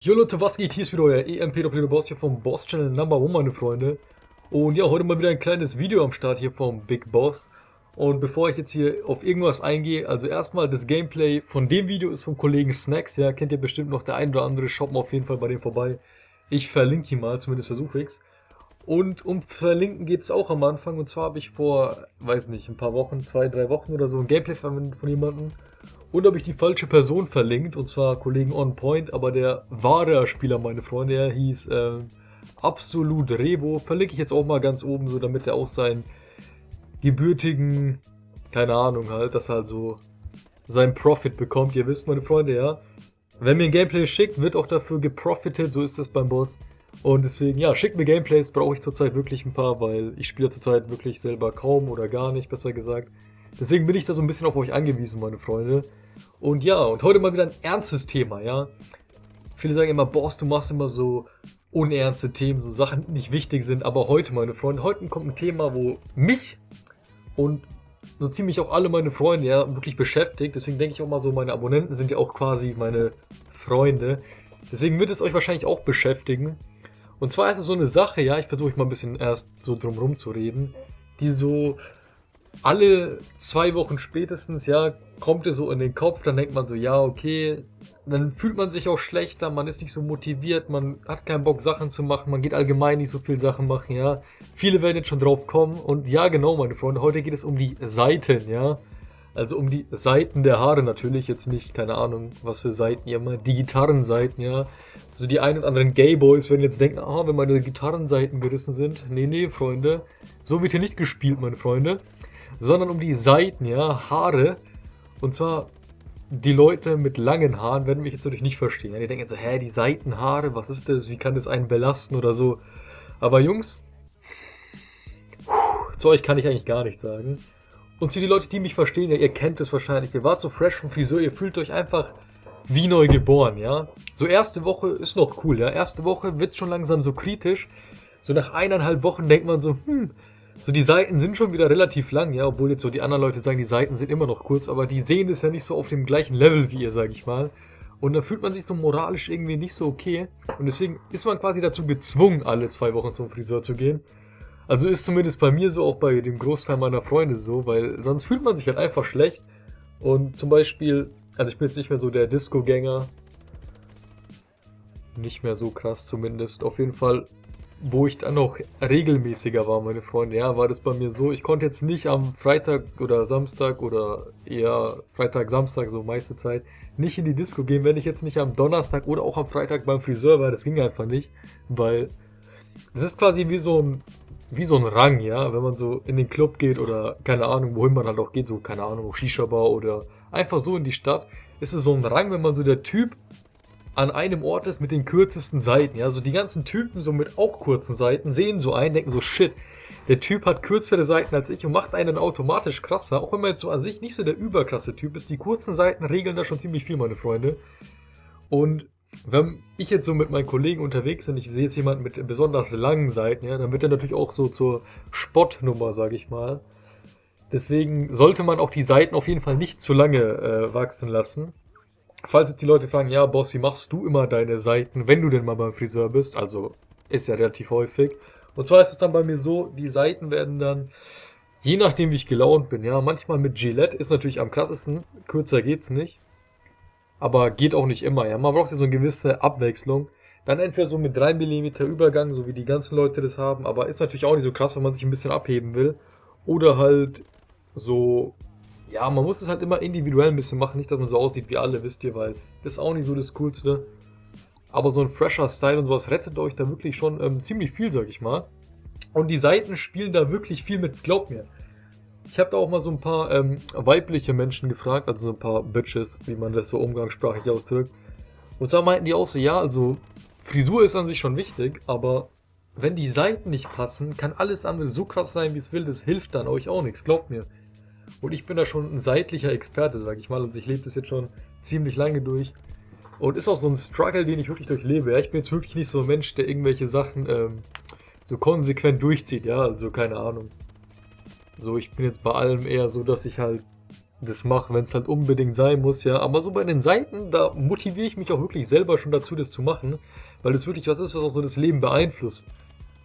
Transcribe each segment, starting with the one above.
Jo Leute, was geht? Hier ist wieder euer EMP Boss hier vom Boss Channel Number One, meine Freunde. Und ja, heute mal wieder ein kleines Video am Start hier vom Big Boss. Und bevor ich jetzt hier auf irgendwas eingehe, also erstmal das Gameplay von dem Video ist vom Kollegen Snacks, ja, kennt ihr bestimmt noch der ein oder andere, schaut mal auf jeden Fall bei dem vorbei. Ich verlinke ihn mal, zumindest versuche ich's. Und um verlinken geht es auch am Anfang, und zwar habe ich vor, weiß nicht, ein paar Wochen, zwei, drei Wochen oder so ein Gameplay verwendet von jemandem. Und habe ich die falsche Person verlinkt, und zwar Kollegen On Point, aber der wahre Spieler, meine Freunde, er hieß äh, Absolut Revo. Verlinke ich jetzt auch mal ganz oben, so damit er auch seinen gebürtigen, keine Ahnung halt, dass er halt so seinen Profit bekommt. Ihr wisst, meine Freunde, ja. Wenn mir ein Gameplay schickt, wird auch dafür geprofitet, so ist das beim Boss. Und deswegen, ja, schickt mir Gameplays, brauche ich zurzeit wirklich ein paar, weil ich spiele zurzeit wirklich selber kaum oder gar nicht, besser gesagt. Deswegen bin ich da so ein bisschen auf euch angewiesen, meine Freunde. Und ja, und heute mal wieder ein ernstes Thema, ja. Viele sagen immer, Boss, du machst immer so unernste Themen, so Sachen, die nicht wichtig sind. Aber heute, meine Freunde, heute kommt ein Thema, wo mich und so ziemlich auch alle meine Freunde ja wirklich beschäftigt. Deswegen denke ich auch mal so, meine Abonnenten sind ja auch quasi meine Freunde. Deswegen wird es euch wahrscheinlich auch beschäftigen. Und zwar ist es so eine Sache, ja, ich versuche mal ein bisschen erst so drumrum zu reden, die so alle zwei Wochen spätestens, ja, kommt es so in den Kopf, dann denkt man so, ja, okay, dann fühlt man sich auch schlechter, man ist nicht so motiviert, man hat keinen Bock Sachen zu machen, man geht allgemein nicht so viel Sachen machen, ja. Viele werden jetzt schon drauf kommen und ja, genau, meine Freunde, heute geht es um die Seiten, ja. Also um die Seiten der Haare natürlich, jetzt nicht, keine Ahnung, was für Seiten ihr mal, die Gitarrenseiten, ja. So die einen und anderen Gayboys werden jetzt denken, ah, wenn meine Gitarrenseiten gerissen sind. Nee, nee, Freunde, so wird hier nicht gespielt, meine Freunde sondern um die Seiten, ja, Haare. Und zwar, die Leute mit langen Haaren werden mich jetzt natürlich nicht verstehen. Ja, die denken so, hä, die Seitenhaare, was ist das? Wie kann das einen belasten oder so? Aber Jungs, zu euch kann ich eigentlich gar nichts sagen. Und zu den Leuten, die mich verstehen, ja, ihr kennt es wahrscheinlich. Ihr wart so fresh vom Friseur, ihr fühlt euch einfach wie neu geboren, ja. So erste Woche ist noch cool, ja. Erste Woche wird schon langsam so kritisch. So nach eineinhalb Wochen denkt man so, hm, so, die Seiten sind schon wieder relativ lang, ja, obwohl jetzt so die anderen Leute sagen, die Seiten sind immer noch kurz, aber die sehen es ja nicht so auf dem gleichen Level wie ihr, sag ich mal. Und da fühlt man sich so moralisch irgendwie nicht so okay. Und deswegen ist man quasi dazu gezwungen, alle zwei Wochen zum Friseur zu gehen. Also ist zumindest bei mir so, auch bei dem Großteil meiner Freunde so, weil sonst fühlt man sich halt einfach schlecht. Und zum Beispiel, also ich bin jetzt nicht mehr so der Disco-Gänger. Nicht mehr so krass zumindest. Auf jeden Fall wo ich dann noch regelmäßiger war, meine Freunde, ja, war das bei mir so, ich konnte jetzt nicht am Freitag oder Samstag oder eher Freitag, Samstag, so meiste Zeit, nicht in die Disco gehen, wenn ich jetzt nicht am Donnerstag oder auch am Freitag beim Friseur war, das ging einfach nicht, weil das ist quasi wie so ein, wie so ein Rang, ja, wenn man so in den Club geht oder keine Ahnung, wohin man halt auch geht, so keine Ahnung, Shisha-Bar oder einfach so in die Stadt, ist es so ein Rang, wenn man so der Typ an einem Ort ist mit den kürzesten Seiten. Ja, also die ganzen Typen so mit auch kurzen Seiten sehen so ein, denken so, shit, der Typ hat kürzere Seiten als ich und macht einen automatisch krasser. Auch wenn man jetzt so an sich nicht so der überkrasse Typ ist. Die kurzen Seiten regeln da schon ziemlich viel, meine Freunde. Und wenn ich jetzt so mit meinen Kollegen unterwegs bin, ich sehe jetzt jemanden mit besonders langen Seiten, ja, dann wird er natürlich auch so zur Spottnummer, sage ich mal. Deswegen sollte man auch die Seiten auf jeden Fall nicht zu lange äh, wachsen lassen. Falls jetzt die Leute fragen, ja, Boss, wie machst du immer deine Seiten, wenn du denn mal beim Friseur bist? Also, ist ja relativ häufig. Und zwar ist es dann bei mir so, die Seiten werden dann, je nachdem wie ich gelaunt bin, ja, manchmal mit Gillette ist natürlich am krassesten, kürzer geht's nicht. Aber geht auch nicht immer, ja. Man braucht ja so eine gewisse Abwechslung. Dann entweder so mit 3 mm Übergang, so wie die ganzen Leute das haben, aber ist natürlich auch nicht so krass, wenn man sich ein bisschen abheben will. Oder halt so ja, man muss es halt immer individuell ein bisschen machen, nicht, dass man so aussieht wie alle, wisst ihr, weil das ist auch nicht so das Coolste. Aber so ein fresher Style und sowas rettet euch da wirklich schon ähm, ziemlich viel, sag ich mal. Und die Seiten spielen da wirklich viel mit, glaubt mir. Ich habe da auch mal so ein paar ähm, weibliche Menschen gefragt, also so ein paar Bitches, wie man das so umgangssprachlich ausdrückt. Und zwar meinten die auch so, ja, also Frisur ist an sich schon wichtig, aber wenn die Seiten nicht passen, kann alles andere so krass sein, wie es will, das hilft dann euch auch nichts, glaubt mir. Und ich bin da schon ein seitlicher Experte, sag ich mal. Also ich lebe das jetzt schon ziemlich lange durch. Und ist auch so ein Struggle, den ich wirklich durchlebe. Ja, ich bin jetzt wirklich nicht so ein Mensch, der irgendwelche Sachen ähm, so konsequent durchzieht, ja, also keine Ahnung. So, ich bin jetzt bei allem eher so, dass ich halt das mache, wenn es halt unbedingt sein muss, ja. Aber so bei den Seiten, da motiviere ich mich auch wirklich selber schon dazu, das zu machen, weil das wirklich was ist, was auch so das Leben beeinflusst.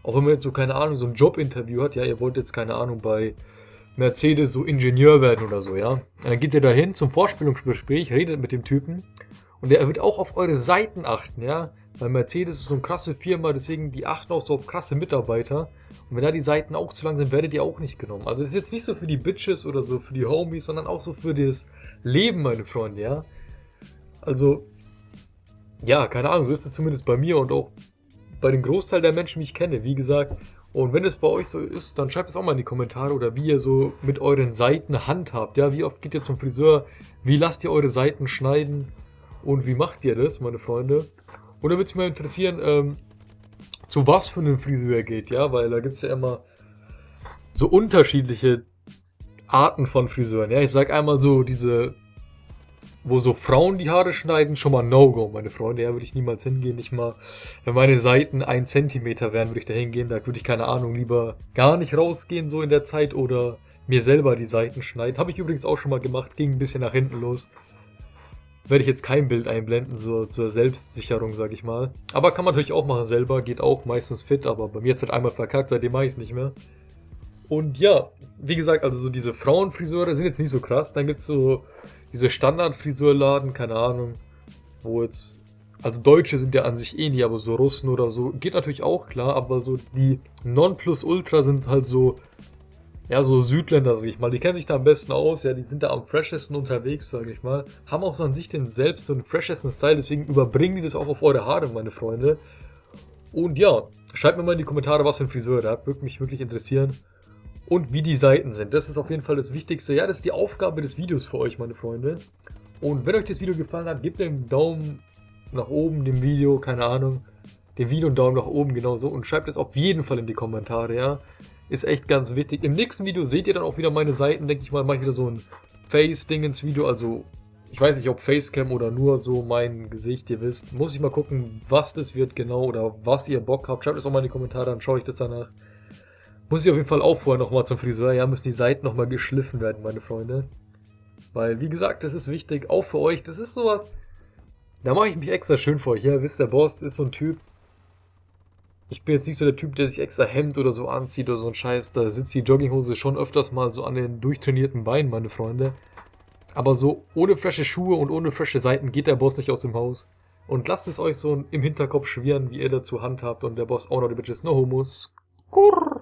Auch wenn man jetzt so, keine Ahnung, so ein Jobinterview hat, ja, ihr wollt jetzt, keine Ahnung, bei Mercedes so Ingenieur werden oder so, ja. dann geht ihr da hin zum Vorstellungsgespräch, redet mit dem Typen und der wird auch auf eure Seiten achten, ja. Weil Mercedes ist so eine krasse Firma, deswegen die achten auch so auf krasse Mitarbeiter. Und wenn da die Seiten auch zu lang sind, werdet ihr auch nicht genommen. Also das ist jetzt nicht so für die Bitches oder so für die Homies, sondern auch so für das Leben, meine Freunde, ja. Also, ja, keine Ahnung, so ist es zumindest bei mir und auch bei dem Großteil der Menschen, die ich kenne, wie gesagt. Und wenn es bei euch so ist, dann schreibt es auch mal in die Kommentare oder wie ihr so mit euren Seiten handhabt. Ja, wie oft geht ihr zum Friseur? Wie lasst ihr eure Seiten schneiden? Und wie macht ihr das, meine Freunde? Und dann würde es mich mal interessieren, ähm, zu was für einem Friseur geht, ja, weil da gibt es ja immer so unterschiedliche Arten von Friseuren. Ja, ich sag einmal so diese wo so Frauen die Haare schneiden, schon mal No-Go, meine Freunde. Ja, würde ich niemals hingehen. Nicht mal, wenn meine Seiten ein Zentimeter wären, würde ich da hingehen. Da würde ich, keine Ahnung, lieber gar nicht rausgehen so in der Zeit oder mir selber die Seiten schneiden. Habe ich übrigens auch schon mal gemacht, ging ein bisschen nach hinten los. Werde ich jetzt kein Bild einblenden, so zur Selbstsicherung, sag ich mal. Aber kann man natürlich auch machen selber, geht auch meistens fit, aber bei mir jetzt halt einmal verkackt, seitdem mache ich es nicht mehr. Und ja, wie gesagt, also so diese Frauenfriseure sind jetzt nicht so krass. Dann gibt es so diese Standardfriseurladen, keine Ahnung, wo jetzt, also Deutsche sind ja an sich eh nie, aber so Russen oder so, geht natürlich auch klar, aber so die Nonplusultra sind halt so, ja, so Südländer, sag ich mal, die kennen sich da am besten aus, ja, die sind da am freshesten unterwegs, sag ich mal, haben auch so an sich den selbst so einen freshesten Style, deswegen überbringen die das auch auf eure Haare, meine Freunde. Und ja, schreibt mir mal in die Kommentare, was für ein Friseur ihr habt, würde mich wirklich interessieren und wie die Seiten sind. Das ist auf jeden Fall das Wichtigste. Ja, das ist die Aufgabe des Videos für euch, meine Freunde. Und wenn euch das Video gefallen hat, gebt einen Daumen nach oben dem Video, keine Ahnung. Dem Video einen Daumen nach oben genauso und schreibt es auf jeden Fall in die Kommentare, ja. Ist echt ganz wichtig. Im nächsten Video seht ihr dann auch wieder meine Seiten, denke ich mal, mache ich wieder so ein Face-Ding ins Video, also ich weiß nicht, ob Facecam oder nur so mein Gesicht, ihr wisst. Muss ich mal gucken, was das wird genau oder was ihr Bock habt. Schreibt es auch mal in die Kommentare, dann schaue ich das danach. Muss ich auf jeden Fall auch vorher nochmal zum Friseur. Ja, müssen die Seiten nochmal geschliffen werden, meine Freunde. Weil, wie gesagt, das ist wichtig, auch für euch. Das ist sowas, da mache ich mich extra schön für euch. Ja, wisst der Boss ist so ein Typ. Ich bin jetzt nicht so der Typ, der sich extra Hemd oder so anzieht oder so ein Scheiß. Da sitzt die Jogginghose schon öfters mal so an den durchtrainierten Beinen, meine Freunde. Aber so ohne frische Schuhe und ohne frische Seiten geht der Boss nicht aus dem Haus. Und lasst es euch so im Hinterkopf schwirren, wie ihr dazu handhabt. Und der Boss auch noch die Bitches no homos. Kurr.